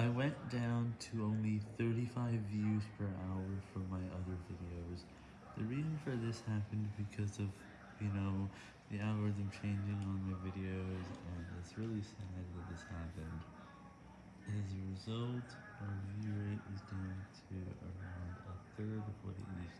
I went down to only 35 views per hour for my other videos. The reason for this happened because of, you know, the algorithm changing on my videos, and it's really sad that this happened. As a result, our view rate is down to around a third of what it used to be.